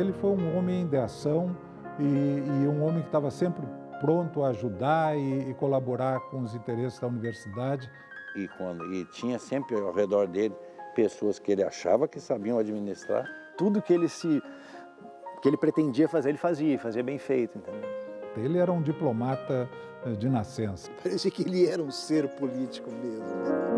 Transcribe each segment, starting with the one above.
Ele foi um homem de ação e, e um homem que estava sempre pronto a ajudar e, e, colaborar com os interesses da universidade. E, quando, e tinha sempre ao redor dele pessoas que ele achava que sabiam administrar. Tudo que ele se que ele pretendia fazer, ele fazia, fazia bem feito, entendeu? Ele era um diplomata eh, de nascença. Parecia que ele era um ser político mesmo.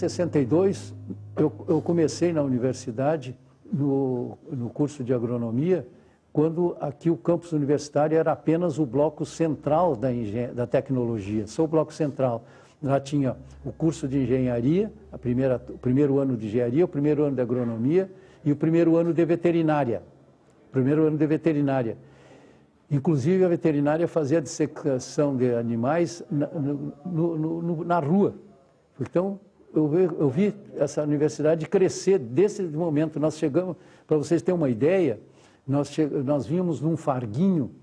62, eu, eu comecei na universidade, no, no curso de agronomia, quando aqui o campus universitário era apenas o bloco central da, da tecnologia, só o bloco central. Lá tinha o curso de engenharia, a primeira, o primeiro ano de engenharia, o primeiro ano de agronomia e o primeiro ano de veterinária. Primeiro ano de veterinária. Inclusive, a veterinária fazia dissecação de animais na, no, no, no, na rua. Então, eu vi, eu vi essa universidade crescer desse momento. Nós chegamos, para vocês terem uma ideia, nós, nós vínhamos num farguinho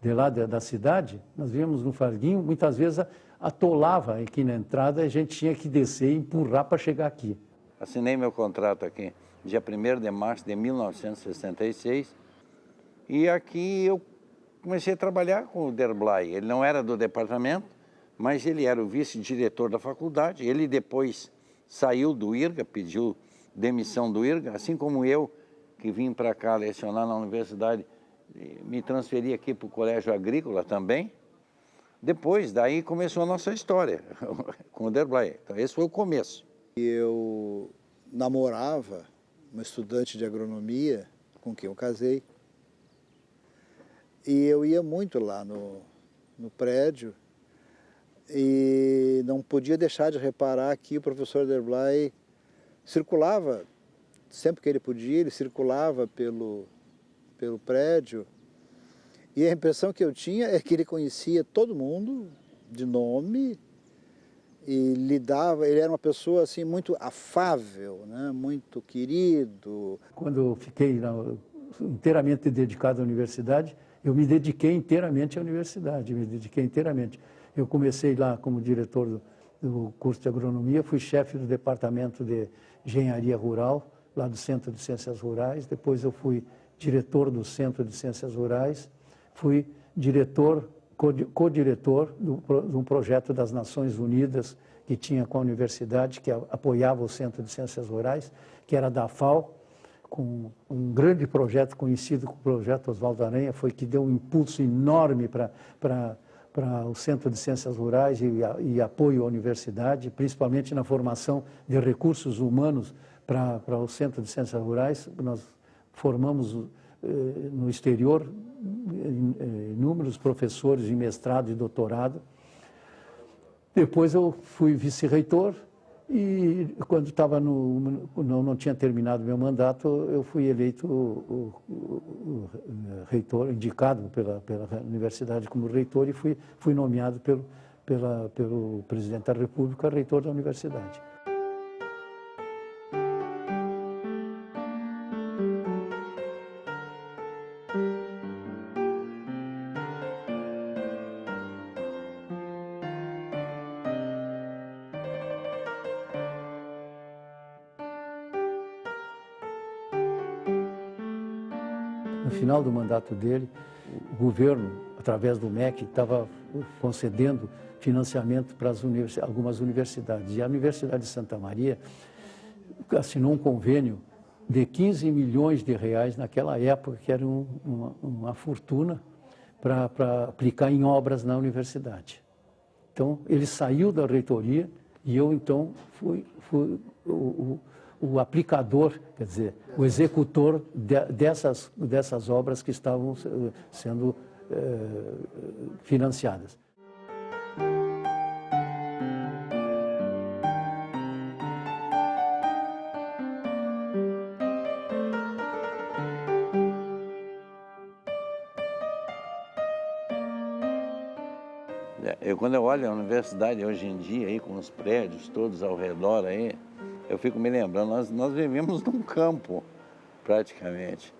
de lá da, da cidade, nós vínhamos num farguinho, muitas vezes atolava aqui na entrada e a gente tinha que descer e empurrar para chegar aqui. Assinei meu contrato aqui dia 1 de março de 1966 e aqui eu comecei a trabalhar com o Derblay. Ele não era do departamento, mas ele era o vice-diretor da faculdade. Ele depois saiu do IRGA, pediu demissão do IRGA, assim como eu, que vim para cá lecionar na universidade, me transferi aqui para o Colégio Agrícola também. Depois, daí começou a nossa história com o Derblay. Então, esse foi o começo. Eu namorava uma estudante de agronomia com quem eu casei. E eu ia muito lá no, no prédio e não podia deixar de reparar que o professor Derblay circulava, sempre que ele podia, ele circulava pelo, pelo prédio, e a impressão que eu tinha é que ele conhecia todo mundo de nome e lidava, ele era uma pessoa assim muito afável, né? muito querido. Quando eu fiquei inteiramente dedicado à universidade, eu me dediquei inteiramente à universidade, me dediquei inteiramente. Eu comecei lá como diretor do, do curso de agronomia, fui chefe do departamento de engenharia rural, lá do Centro de Ciências Rurais. Depois eu fui diretor do Centro de Ciências Rurais, fui diretor, co-diretor de um projeto das Nações Unidas que tinha com a universidade, que apoiava o Centro de Ciências Rurais, que era da FAO, com um grande projeto conhecido como o Projeto Oswaldo Aranha, foi que deu um impulso enorme para para o Centro de Ciências Rurais e, e, apoio à universidade, principalmente na formação de recursos humanos para, o Centro de Ciências Rurais. Nós formamos eh, no exterior eh, inúmeros professores em mestrado e doutorado. Depois eu fui vice-reitor e quando estava no, não, não tinha terminado meu mandato, eu fui eleito o, o, o, reitor, indicado pela, pela universidade como reitor e fui, fui nomeado pelo, pela, pelo presidente da República reitor da universidade. No final do mandato dele, o governo, através do MEC, estava concedendo financiamento para univers algumas universidades. E a Universidade de Santa Maria assinou um convênio de 15 milhões de reais naquela época, que era um, uma, uma, fortuna para aplicar em obras na universidade. Então, ele saiu da reitoria e eu, então, fui, fui o, o aplicador, quer dizer, o executor de, dessas, dessas obras que estavam eh, sendo eh, financiadas. Eu, quando eu olho a universidade hoje em dia, aí, com os prédios todos ao redor, aí, eu fico me lembrando, nós, nós vivemos num campo, praticamente.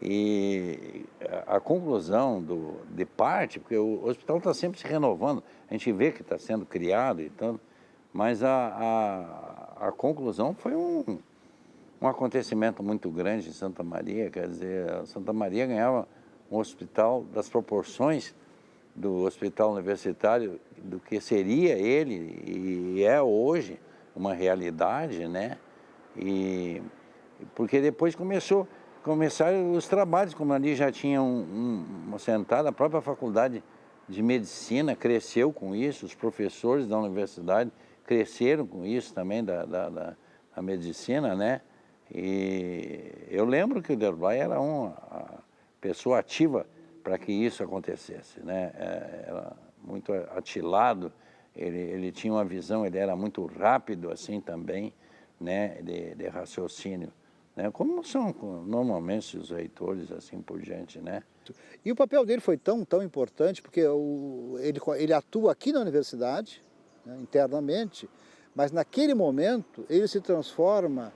E a, conclusão do, de parte, porque o hospital está sempre se renovando, a gente vê que está sendo criado e tanto, mas a, a, a conclusão foi um, um acontecimento muito grande em Santa Maria, quer dizer, Santa Maria ganhava um hospital das proporções do hospital universitário, do que seria ele e é hoje uma realidade, né? E porque depois começou começaram os trabalhos, como ali já tinha um, um, a própria faculdade de medicina cresceu com isso, os professores da universidade cresceram com isso também da, da, da, da medicina, né? E eu lembro que o Derblay era uma pessoa ativa para que isso acontecesse, né? É, era muito atilado, ele, ele tinha uma visão, ele era muito rápido assim também, né? de, de raciocínio. Né? Como são normalmente os reitores, assim por diante, né? E o papel dele foi tão, tão importante, porque o, ele, ele atua aqui na universidade, né, internamente, mas naquele momento ele se transforma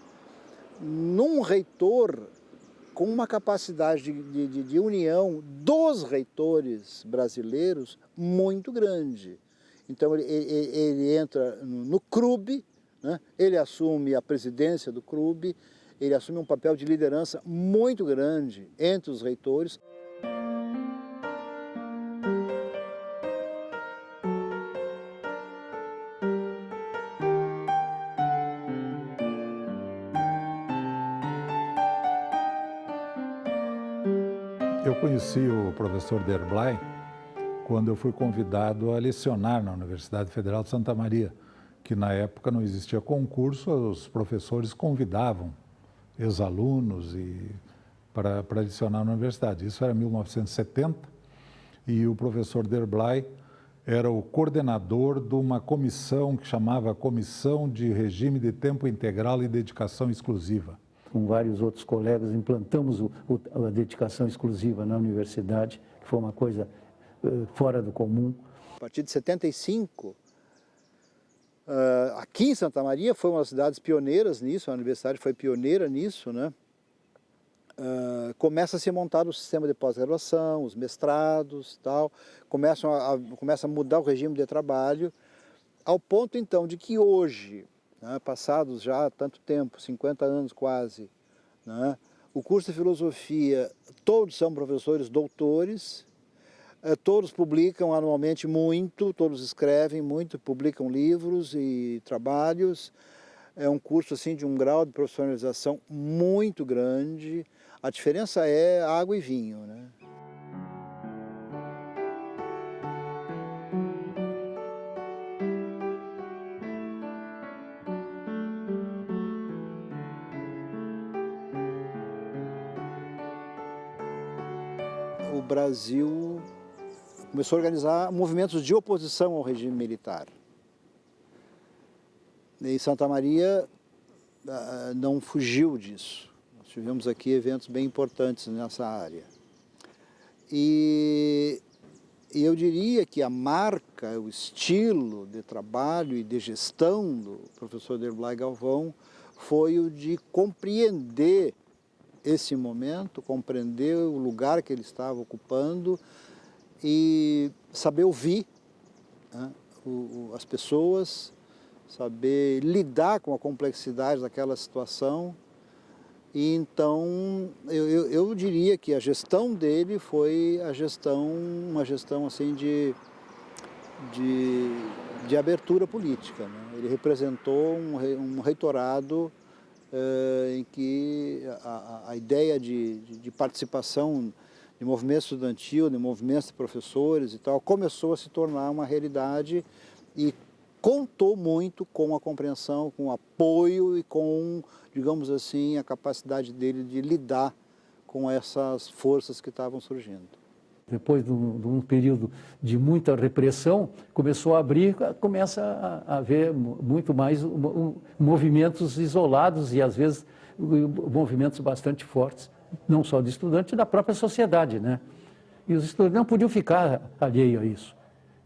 num reitor com uma capacidade de, de, de união dos reitores brasileiros muito grande. Então ele, ele, ele entra no, CRUB, né? ele assume a presidência do CRUB, ele assume um papel de liderança muito grande entre os reitores. Eu conheci o professor Derblay quando eu fui convidado a lecionar na Universidade Federal de Santa Maria, que na época não existia concurso, os professores convidavam ex-alunos para, para lecionar na universidade. Isso era 1970 e o professor Derblay era o coordenador de uma comissão que chamava Comissão de Regime de Tempo Integral e Dedicação Exclusiva com vários outros colegas, implantamos o, o, a dedicação exclusiva na universidade, que foi uma coisa fora do comum. A partir de 75, uh, eh, aqui em Santa Maria foi uma das cidades pioneiras nisso, a universidade foi pioneira nisso, né? Uh, começa a ser montado o sistema de pós-graduação, os mestrados tal, começam a, a, começa a mudar o regime de trabalho, ao ponto então de que hoje né, passados já tanto tempo, 50 anos quase, né, o curso de filosofia, todos são professores doutores, eh, todos publicam anualmente muito, todos escrevem muito, publicam livros e trabalhos, é um curso assim de um grau de profissionalização muito grande, a diferença é água e vinho, né? Brasil começou a organizar movimentos de oposição ao regime militar. E Santa Maria ah, não fugiu disso. Nós tivemos aqui eventos bem importantes nessa área. E, e eu diria que a marca, o estilo de trabalho e de gestão do professor Derblay Galvão foi o de compreender esse momento, compreender o lugar que ele estava ocupando e saber ouvir né, o, as pessoas, saber lidar com a complexidade daquela situação. E então, eu, eu, eu, diria que a gestão dele foi a gestão, uma gestão assim de, de, de abertura política. Né? Ele representou um, um reitorado eh, em que a, a ideia de, de, de, participação de movimento estudantil, de movimentos de professores e tal, começou a se tornar uma realidade e contou muito com a compreensão, com o apoio e com, digamos assim, a capacidade dele de lidar com essas forças que estavam surgindo. Depois de um, de um, período de muita repressão, começou a abrir, começa a, haver muito mais movimentos isolados e, às vezes, movimentos bastante fortes, não só de estudantes, da própria sociedade. Né? E os estudantes não podiam ficar alheios a isso.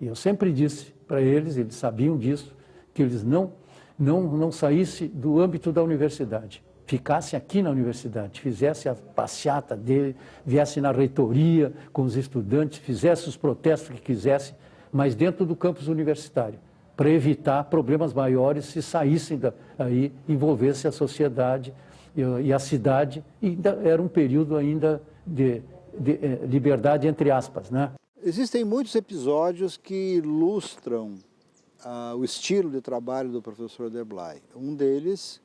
E eu sempre disse para eles, eles sabiam disso, que eles não não, não saísse do âmbito da universidade, ficasse aqui na universidade, fizesse a passeata dele, viesse na reitoria com os estudantes, fizesse os protestos que quisesse, mas dentro do campus universitário, para evitar problemas maiores se saíssem daí, envolvesse a sociedade e, a cidade, e era um período ainda de, de, eh, liberdade entre aspas, né? Existem muitos episódios que ilustram uh, o estilo de trabalho do professor Derblay. Um deles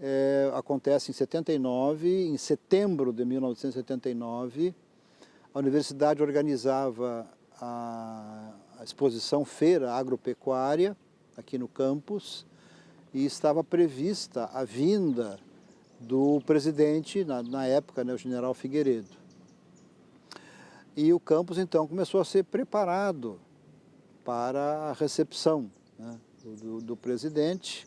é, acontece em 79, em setembro de 1979, a universidade organizava a, a exposição Feira Agropecuária aqui no campus e estava prevista a vinda do presidente, na, na época, né, o general Figueiredo. E o campus, então, começou a ser preparado para a recepção né, do, do, presidente.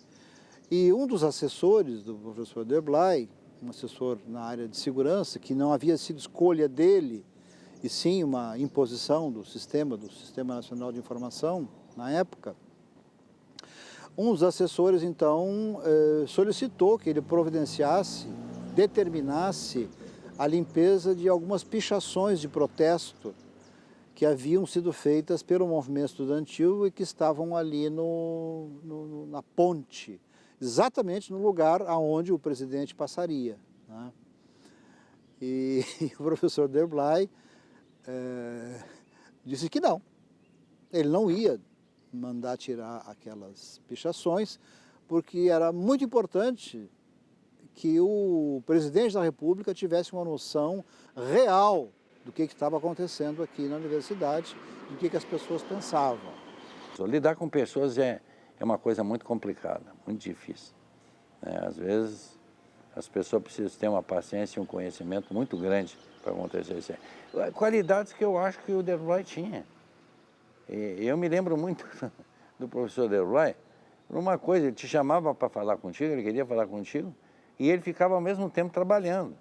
E um dos assessores do professor Derblay, um assessor na área de segurança, que não havia sido escolha dele, e sim uma imposição do sistema, do Sistema Nacional de Informação, na época, um dos assessores, então, eh, solicitou que ele providenciasse, determinasse a limpeza de algumas pichações de protesto que haviam sido feitas pelo movimento estudantil e que estavam ali no, no, na ponte, exatamente no lugar aonde o presidente passaria. Né? E, e, o professor Derblay é, disse que não, ele não ia mandar tirar aquelas pichações, porque era muito importante que o presidente da República tivesse uma noção real do que, estava acontecendo aqui na universidade, do que, que as pessoas pensavam. Lidar com pessoas é, é uma coisa muito complicada, muito difícil. Né? Às vezes as pessoas precisam ter uma paciência e um conhecimento muito grande para acontecer isso. Qualidades que eu acho que o Deroy tinha. E eu me lembro muito do professor Deroy, uma coisa, ele te chamava para falar contigo, ele queria falar contigo, e ele ficava ao mesmo tempo trabalhando.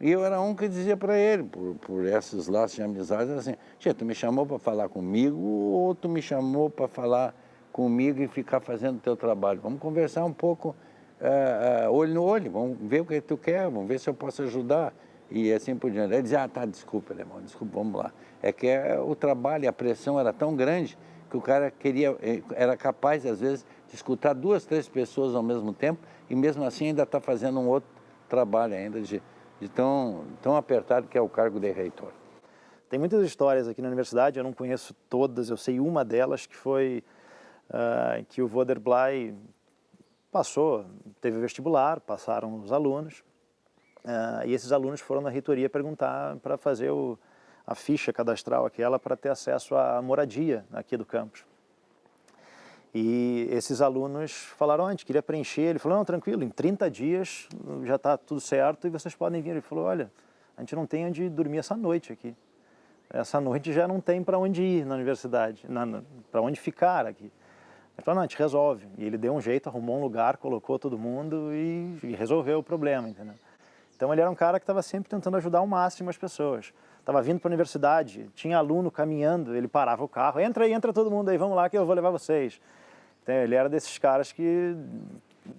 E eu era um que dizia para ele, por, por esses laços de amizade, assim, tia, tu me chamou para falar comigo ou tu me chamou para falar comigo e ficar fazendo teu trabalho? Vamos conversar um pouco uh, uh, olho no olho, vamos ver o que tu quer, vamos ver se eu posso ajudar. E assim por diante. Ele dizia, ah, tá, desculpa, irmão, desculpa, vamos lá. É que é, o trabalho, a pressão era tão grande que o cara queria, eh, era capaz, às vezes, de escutar duas, três pessoas ao mesmo tempo e mesmo assim ainda está fazendo um outro trabalho ainda de, de tão, tão apertado que é o cargo de reitor. Tem muitas histórias aqui na universidade, eu não conheço todas, eu sei uma delas que foi uh, que o Voderblay passou, teve vestibular, passaram os alunos, uh, e esses alunos foram na reitoria perguntar para fazer o, a ficha cadastral aquela para ter acesso à moradia aqui do campus. E esses alunos falaram, a gente queria preencher. Ele falou, não, tranquilo, em 30 dias já está tudo certo e vocês podem vir. Ele falou, olha, a gente não tem onde dormir essa noite aqui. Essa noite já não tem para onde ir na universidade, para onde ficar aqui. Ele falou, não, a gente resolve. E ele deu um jeito, arrumou um lugar, colocou todo mundo e, e resolveu o problema, entendeu? Então ele era um cara que estava sempre tentando ajudar ao máximo as pessoas. Estava vindo para a universidade, tinha aluno caminhando, ele parava o carro, entra aí, entra todo mundo aí, vamos lá que eu vou levar vocês. Então, ele era desses caras que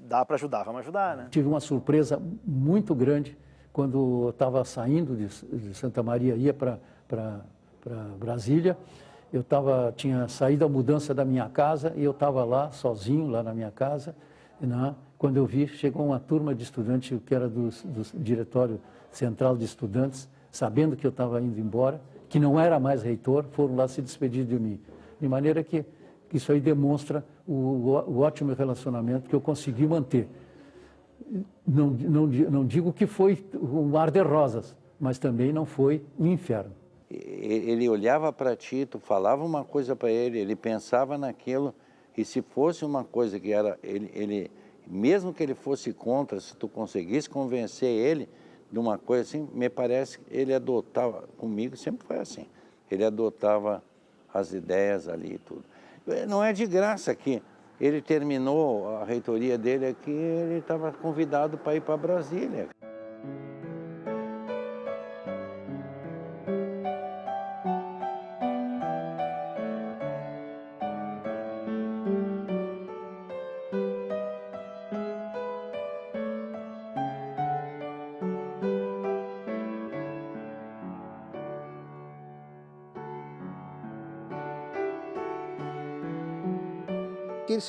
dá para ajudar, vamos ajudar, né? Tive uma surpresa muito grande quando estava saindo de, de, Santa Maria, ia para Brasília. Eu tava, tinha saído a mudança da minha casa e eu estava lá, sozinho, lá na minha casa. Quando eu vi, chegou uma turma de estudantes, que era do, do Diretório Central de Estudantes, sabendo que eu estava indo embora, que não era mais reitor, foram lá se despedir de mim. De maneira que isso aí demonstra o, o ótimo relacionamento que eu consegui manter. Não, não, não digo que foi um mar de rosas, mas também não foi um inferno. Ele olhava para ti, tu falava uma coisa para ele, ele pensava naquilo, e se fosse uma coisa que era, ele, ele, mesmo que ele fosse contra, se tu conseguisse convencer ele de uma coisa assim, me parece que ele adotava, comigo sempre foi assim, ele adotava as ideias ali e tudo. Não é de graça que ele terminou a reitoria dele aqui, ele estava convidado para ir para Brasília.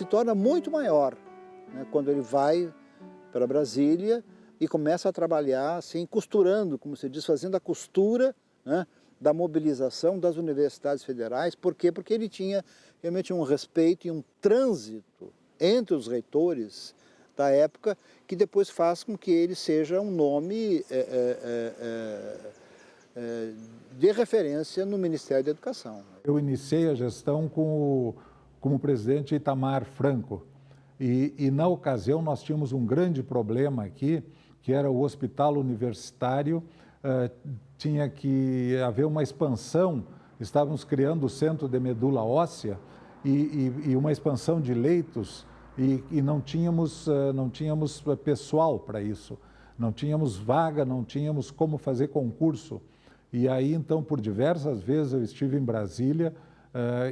Se torna muito maior né, quando ele vai para Brasília e começa a trabalhar assim, costurando, como se diz, fazendo a costura né, da mobilização das universidades federais. Por quê? Porque ele tinha realmente um respeito e um trânsito entre os reitores da época que depois faz com que ele seja um nome é, é, é, de referência no Ministério da Educação. Eu iniciei a gestão com o, como presidente Itamar Franco e, e na ocasião nós tínhamos um grande problema aqui, que era o hospital universitário, uh, tinha que haver uma expansão, estávamos criando o centro de medula óssea e, e, e uma expansão de leitos e, não tínhamos, uh, não tínhamos pessoal para isso, não tínhamos vaga, não tínhamos como fazer concurso. E aí, então, por diversas vezes eu estive em Brasília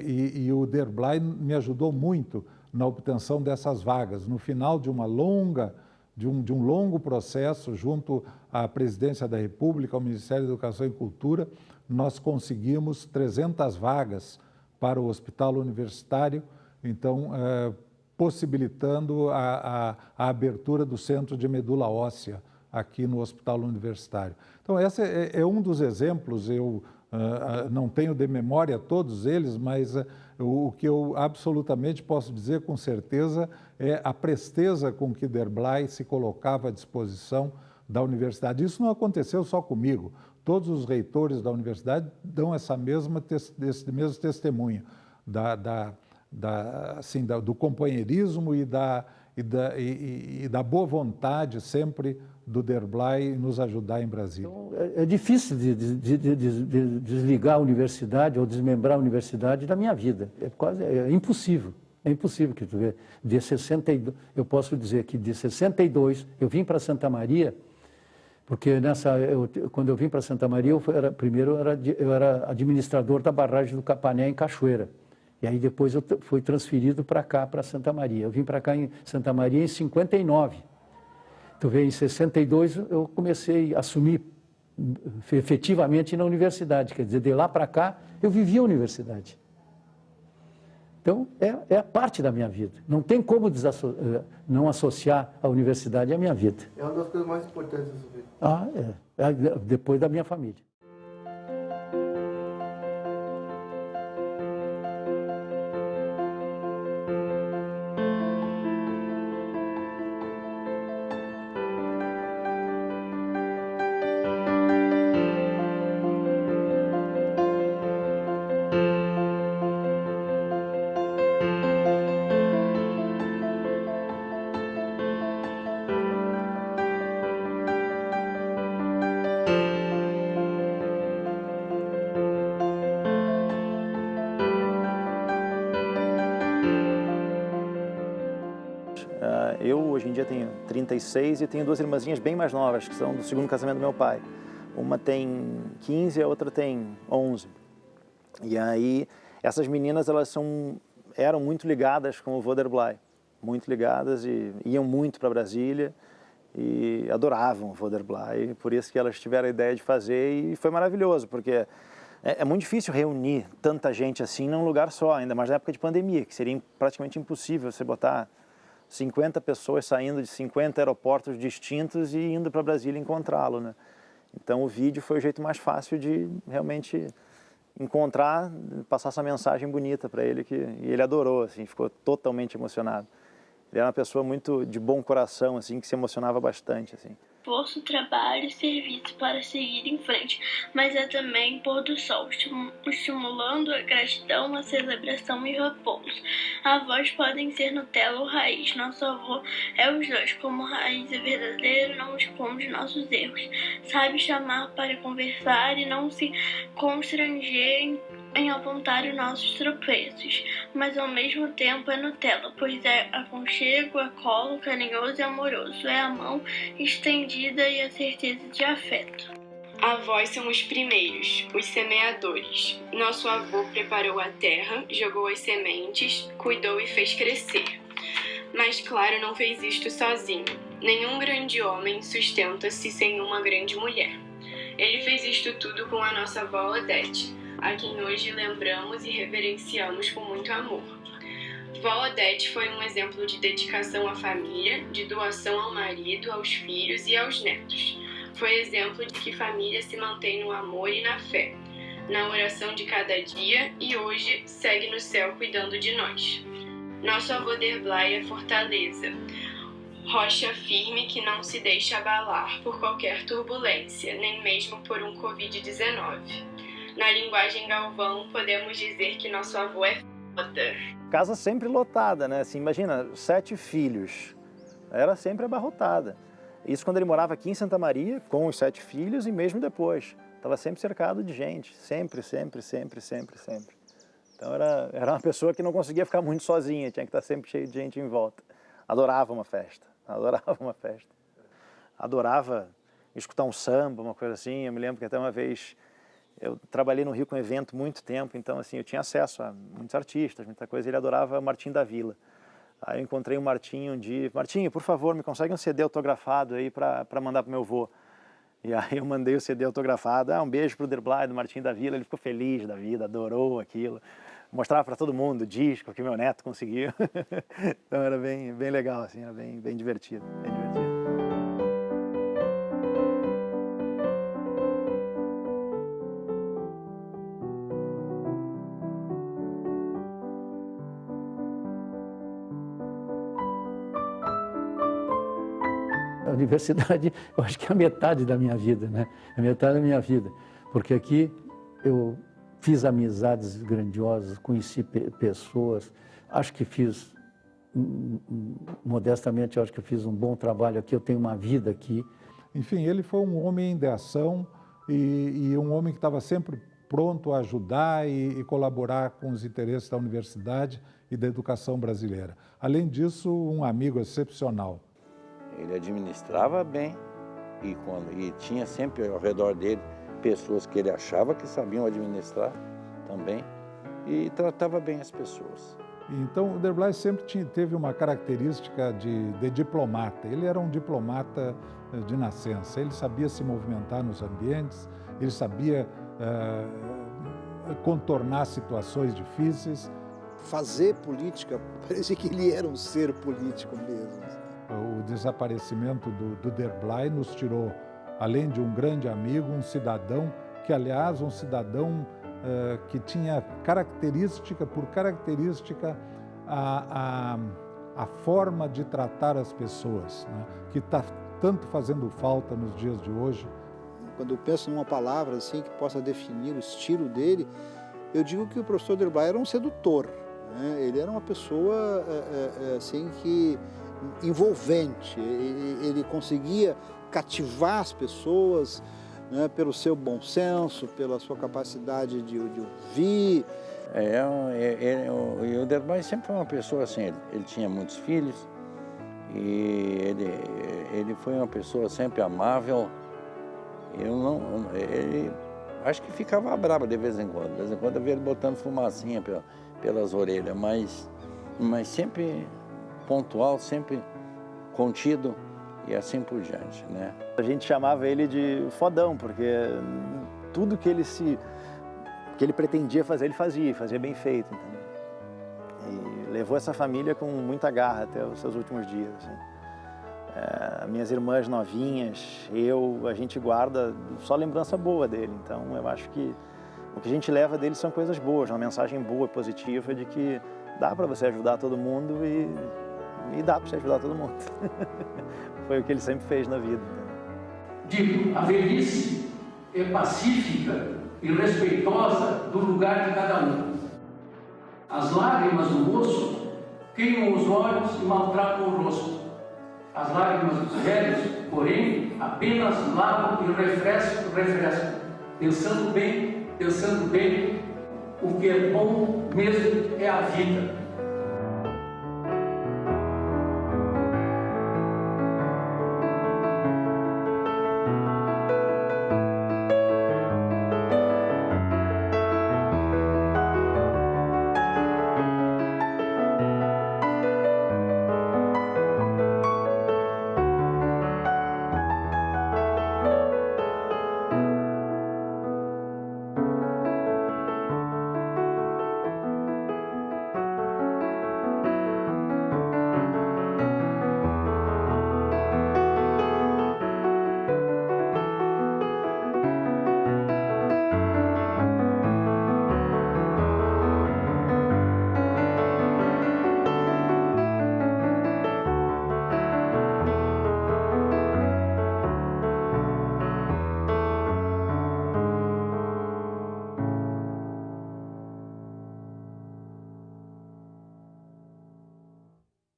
e, e, o Derblay me ajudou muito na obtenção dessas vagas. No final de uma longa, de um, de um longo processo junto à Presidência da República, ao Ministério da Educação e Cultura, nós conseguimos 300 vagas para o hospital universitário, então, uh, possibilitando a, a, a abertura do centro de medula óssea aqui no Hospital Universitário. Então, esse é, é um dos exemplos, eu uh, não tenho de memória todos eles, mas uh, o, que eu absolutamente posso dizer com certeza é a presteza com que Derblay se colocava à disposição da universidade. Isso não aconteceu só comigo, todos os reitores da universidade dão essa mesma, esse mesmo testemunho da, da, da, assim, da, do companheirismo e da, e da, e, e da boa vontade sempre do Derblay nos ajudar em Brasília. Então, é, é, difícil de, de, de, de, desligar a universidade ou desmembrar a universidade da minha vida. É quase é impossível. É impossível que tu vê. De 62, eu posso dizer que de 62 eu vim para Santa Maria, porque nessa, eu, quando eu vim para Santa Maria, eu era, primeiro eu era, eu era administrador da barragem do Capané em Cachoeira. E aí depois eu fui transferido para cá, para Santa Maria. Eu vim para cá em Santa Maria em 59. Tu vê, em 62 eu comecei a assumir efetivamente na universidade, quer dizer, de lá para cá eu vivi a universidade. Então, é, é parte da minha vida. Não tem como eh, não associar a universidade à minha vida. É uma das coisas mais importantes da sua vida. Ah, é. é depois da minha família. Hoje em dia tenho 36 e tenho duas irmãzinhas bem mais novas, que são do segundo casamento do meu pai. Uma tem 15 e a outra tem 11. E aí, essas meninas, elas são, eram muito ligadas com o Voderblay, muito ligadas e iam muito para Brasília e adoravam o Voderblay, por isso que elas tiveram a ideia de fazer e foi maravilhoso, porque é, é, muito difícil reunir tanta gente assim num lugar só, ainda mais na época de pandemia, que seria praticamente impossível você botar 50 pessoas saindo de 50 aeroportos distintos e indo para Brasília encontrá-lo, né? Então o vídeo foi o jeito mais fácil de realmente encontrar, passar essa mensagem bonita para ele que e ele adorou, assim, ficou totalmente emocionado. Ele era uma pessoa muito de bom coração, assim, que se emocionava bastante, assim esforço, trabalho e serviço para seguir em frente, mas é também pôr do sol, estimulando a gratidão, a celebração e repouso. Avós podem ser Nutella ou raiz. Nosso avô é os dois. Como raiz é verdadeiro, não esconde nossos erros. Sabe chamar para conversar e não se constranger em apontar os nossos tropeços, mas ao mesmo tempo é Nutella, pois é aconchego, é colo, carinhoso e amoroso, é a mão estendida e a certeza de afeto. Avós são os primeiros, os semeadores. Nosso avô preparou a terra, jogou as sementes, cuidou e fez crescer. Mas, claro, não fez isto sozinho. Nenhum grande homem sustenta-se sem uma grande mulher. Ele fez isto tudo com a nossa avó Odete, a quem hoje lembramos e reverenciamos com muito amor. Vó Odete foi um exemplo de dedicação à família, de doação ao marido, aos filhos e aos netos. Foi exemplo de que família se mantém no amor e na fé, na oração de cada dia e hoje segue no céu cuidando de nós. Nosso avô Derblay é fortaleza, rocha firme que não se deixa abalar por qualquer turbulência, nem mesmo por um Covid-19. Na linguagem Galvão, podemos dizer que nosso avô é foda. Casa sempre lotada, né? Assim, imagina, sete filhos. Era sempre abarrotada. Isso quando ele morava aqui em Santa Maria, com os sete filhos e mesmo depois. Estava sempre cercado de gente, sempre, sempre, sempre, sempre, sempre. Então era, era uma pessoa que não conseguia ficar muito sozinha, tinha que estar sempre cheio de gente em volta. Adorava uma festa, adorava uma festa. Adorava escutar um samba, uma coisa assim. Eu me lembro que até uma vez eu trabalhei no Rio com evento muito tempo, então assim eu tinha acesso a muitos artistas, muita coisa. Ele adorava Martim da Vila. Aí eu encontrei o Martinho um dia, Martinho, por favor, me consegue um CD autografado aí para mandar pro meu avô. E aí eu mandei o CD autografado, ah, um beijo pro Derblay, do Martim da Vila, ele ficou feliz da vida, adorou aquilo. Mostrava para todo mundo o disco que meu neto conseguiu. então era bem, bem legal, assim, era bem, bem divertido, bem divertido. A universidade, eu acho que é a metade da minha vida, né? É a metade da minha vida. Porque aqui eu fiz amizades grandiosas, conheci pe pessoas, acho que fiz, modestamente, eu acho que fiz um bom trabalho aqui, eu tenho uma vida aqui. Enfim, ele foi um homem de ação e, e um homem que estava sempre pronto a ajudar e, e, colaborar com os interesses da universidade e da educação brasileira. Além disso, um amigo excepcional. Ele administrava bem e, quando, e tinha sempre ao redor dele pessoas que ele achava que sabiam administrar também e tratava bem as pessoas. Então, o Derblay sempre tinha, teve uma característica de, de, diplomata. Ele era um diplomata eh, de nascença. Ele sabia se movimentar nos ambientes, ele sabia uh, contornar situações difíceis. Fazer política, parecia que ele era um ser político mesmo o desaparecimento do, do Derblay nos tirou, além de um grande amigo, um cidadão, que aliás, um cidadão uh, que tinha característica por característica a, a, a forma de tratar as pessoas, né? que está tanto fazendo falta nos dias de hoje. Quando eu penso numa palavra assim que possa definir o estilo dele, eu digo que o professor Derblay era um sedutor. Né? Ele era uma pessoa é, é, assim que envolvente, ele, ele conseguia cativar as pessoas né, pelo seu bom senso, pela sua capacidade de, de ouvir. É, é, é, o, o Derby sempre foi uma pessoa assim, ele, ele, tinha muitos filhos e ele, ele foi uma pessoa sempre amável. Eu não, ele, acho que ficava bravo de vez em quando, de vez em quando eu via ele botando fumacinha pelas orelhas, mas, mas sempre pontual, sempre contido e assim por diante, né? A gente chamava ele de fodão, porque tudo que ele se que ele pretendia fazer, ele fazia, fazia bem feito, entendeu? E levou essa família com muita garra até os seus últimos dias. Assim. É, minhas irmãs novinhas, eu, a gente guarda só lembrança boa dele. Então, eu acho que o que a gente leva dele são coisas boas, uma mensagem boa, positiva de que dá para você ajudar todo mundo e e dá para você ajudar todo mundo. Foi o que ele sempre fez na vida. Digo, a velhice é pacífica e respeitosa do lugar de cada um. As lágrimas do moço queimam os olhos e maltratam o rosto. As lágrimas dos velhos, porém, apenas lavam e refrescam, refrescam, pensando bem, pensando bem, o que é bom mesmo é a vida.